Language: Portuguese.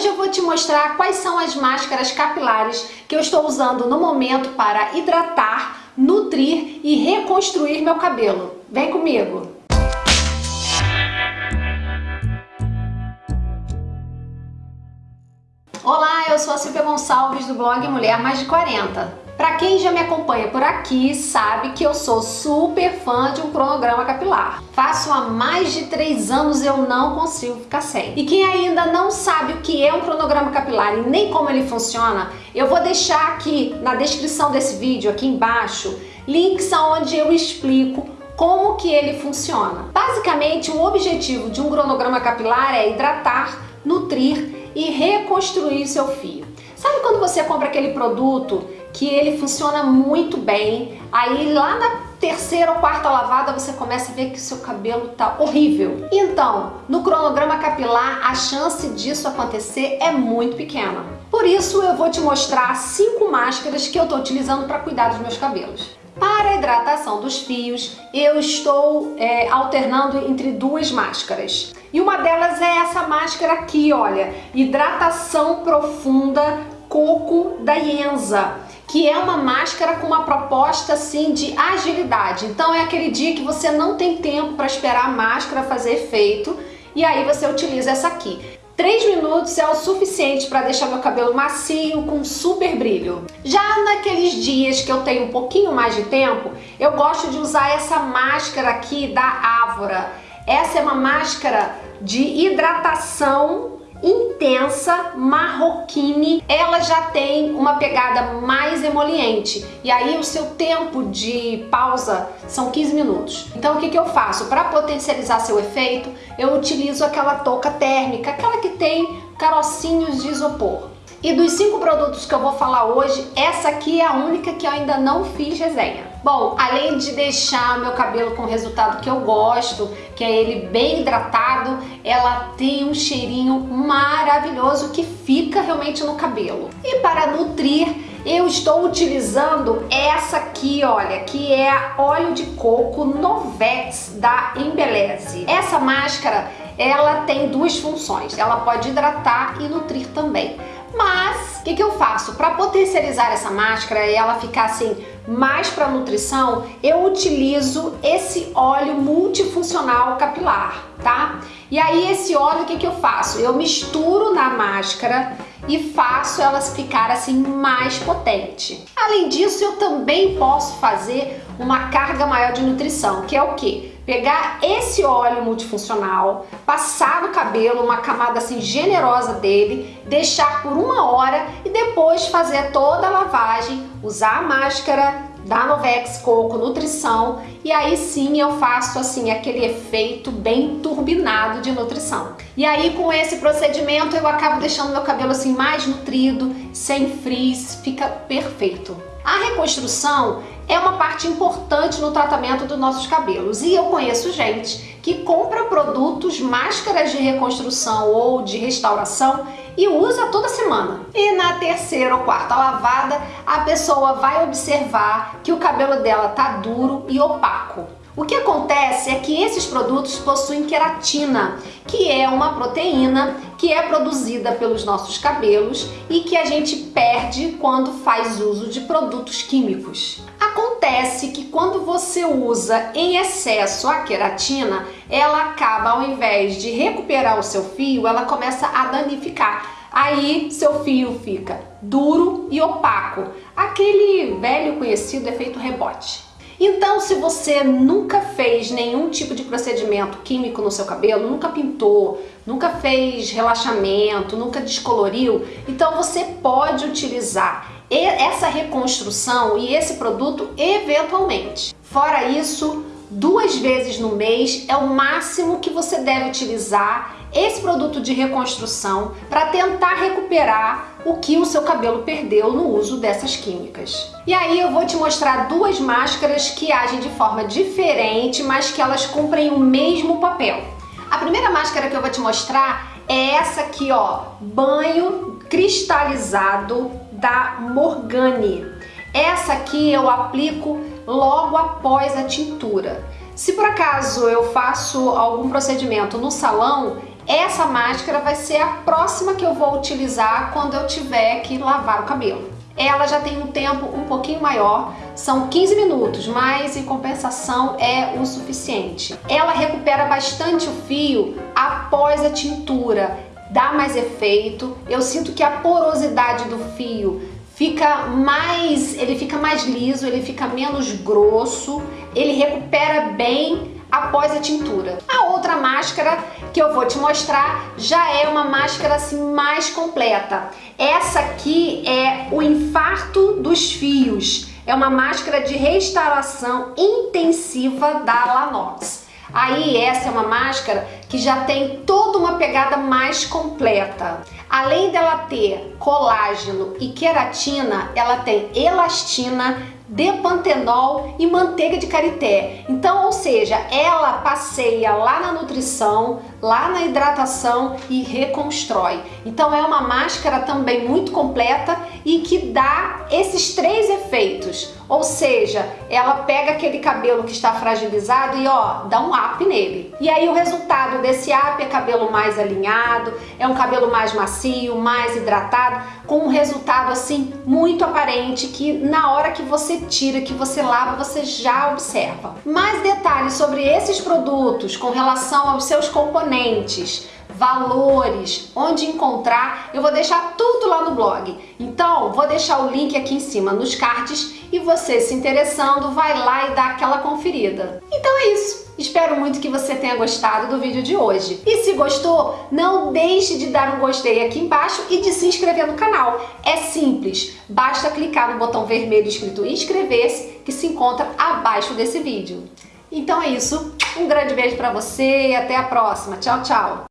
Hoje eu vou te mostrar quais são as máscaras capilares que eu estou usando no momento para hidratar, nutrir e reconstruir meu cabelo. Vem comigo! Olá, eu sou a Silvia Gonçalves do blog Mulher Mais de 40. Para quem já me acompanha por aqui, sabe que eu sou super fã de um cronograma capilar. Faço há mais de três anos eu não consigo ficar sem. E quem ainda não sabe o que é um cronograma capilar e nem como ele funciona, eu vou deixar aqui na descrição desse vídeo, aqui embaixo, links onde eu explico como que ele funciona. Basicamente, o objetivo de um cronograma capilar é hidratar, nutrir e reconstruir seu fio. Sabe quando você compra aquele produto que ele funciona muito bem. Aí lá na terceira ou quarta lavada você começa a ver que o seu cabelo tá horrível. Então, no cronograma capilar, a chance disso acontecer é muito pequena. Por isso, eu vou te mostrar cinco máscaras que eu tô utilizando para cuidar dos meus cabelos. Para a hidratação dos fios, eu estou é, alternando entre duas máscaras. E uma delas é essa máscara aqui, olha, hidratação profunda coco da Ienza que é uma máscara com uma proposta assim de agilidade. Então é aquele dia que você não tem tempo para esperar a máscara fazer efeito e aí você utiliza essa aqui. 3 minutos é o suficiente para deixar meu cabelo macio com super brilho. Já naqueles dias que eu tenho um pouquinho mais de tempo, eu gosto de usar essa máscara aqui da Ávora. Essa é uma máscara de hidratação intensa, marroquine, ela já tem uma pegada mais emoliente e aí o seu tempo de pausa são 15 minutos. Então o que, que eu faço? Para potencializar seu efeito, eu utilizo aquela touca térmica, aquela que tem carocinhos de isopor. E dos cinco produtos que eu vou falar hoje, essa aqui é a única que eu ainda não fiz resenha. Bom, além de deixar meu cabelo com o resultado que eu gosto, que é ele bem hidratado, ela tem um cheirinho maravilhoso que fica realmente no cabelo. E para nutrir, eu estou utilizando essa aqui, olha, que é óleo de coco Novex da Embeleze. Essa máscara, ela tem duas funções. Ela pode hidratar e nutrir também. Mas, o que, que eu faço? Para potencializar essa máscara e ela ficar assim mais para nutrição, eu utilizo esse óleo multifuncional capilar, tá? E aí esse óleo, o que, que eu faço? Eu misturo na máscara e faço elas ficar assim mais potente. Além disso, eu também posso fazer uma carga maior de nutrição, que é o que? Pegar esse óleo multifuncional, passar no cabelo uma camada assim generosa dele, deixar por uma hora e depois fazer toda a lavagem, usar a máscara da Novex Coco Nutrição e aí sim eu faço assim aquele efeito bem turbinado de nutrição. E aí com esse procedimento eu acabo deixando meu cabelo assim mais nutrido, sem frizz, fica perfeito. A reconstrução é uma parte importante no tratamento dos nossos cabelos e eu conheço gente que compra produtos, máscaras de reconstrução ou de restauração e usa toda semana. E na terceira ou quarta lavada, a pessoa vai observar que o cabelo dela tá duro e opaco. O que acontece é que esses produtos possuem queratina, que é uma proteína que é produzida pelos nossos cabelos e que a gente perde quando faz uso de produtos químicos. Acontece que quando você usa em excesso a queratina, ela acaba, ao invés de recuperar o seu fio, ela começa a danificar. Aí seu fio fica duro e opaco, aquele velho conhecido efeito rebote. Então, se você nunca fez nenhum tipo de procedimento químico no seu cabelo, nunca pintou, nunca fez relaxamento, nunca descoloriu, então você pode utilizar essa reconstrução e esse produto eventualmente. Fora isso, duas vezes no mês é o máximo que você deve utilizar esse produto de reconstrução para tentar recuperar o que o seu cabelo perdeu no uso dessas químicas. E aí eu vou te mostrar duas máscaras que agem de forma diferente, mas que elas cumprem o mesmo papel. A primeira máscara que eu vou te mostrar é essa aqui, ó, banho cristalizado da Morgane. Essa aqui eu aplico logo após a tintura. Se por acaso eu faço algum procedimento no salão, essa máscara vai ser a próxima que eu vou utilizar quando eu tiver que lavar o cabelo. Ela já tem um tempo um pouquinho maior, são 15 minutos, mas em compensação é o suficiente. Ela recupera bastante o fio após a tintura, dá mais efeito. Eu sinto que a porosidade do fio fica mais, ele fica mais liso, ele fica menos grosso, ele recupera bem após a tintura. A outra máscara que eu vou te mostrar já é uma máscara assim mais completa. Essa aqui é o infarto dos fios. É uma máscara de restauração intensiva da Lanox. Aí essa é uma máscara que já tem toda uma pegada mais completa. Além dela ter colágeno e queratina, ela tem elastina, depantenol e manteiga de karité. Então, ou seja, ela passeia lá na nutrição, lá na hidratação e reconstrói. Então é uma máscara também muito completa e que dá esses três efeitos. Ou seja, ela pega aquele cabelo que está fragilizado e ó, dá um up nele. E aí o resultado desse up é cabelo mais alinhado, é um cabelo mais macio, mais hidratado, com um resultado assim muito aparente que na hora que você tira, que você lava, você já observa. Mais detalhes sobre esses produtos com relação aos seus componentes, valores, onde encontrar, eu vou deixar tudo lá no blog. Então, vou deixar o link aqui em cima nos cards e você se interessando, vai lá e dá aquela conferida. Então é isso. Espero muito que você tenha gostado do vídeo de hoje. E se gostou, não deixe de dar um gostei aqui embaixo e de se inscrever no canal. É simples, basta clicar no botão vermelho escrito inscrever-se que se encontra abaixo desse vídeo. Então é isso, um grande beijo para você e até a próxima. Tchau, tchau!